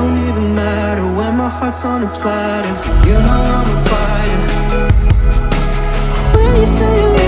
don't even matter When my heart's on a platter You know I'm a fighter. When you say you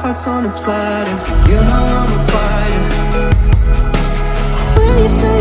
heart's on a platter. You know I'm a fighter. When you say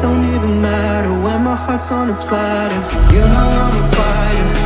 Don't even matter when my heart's on a platter. You know I'm a fighter.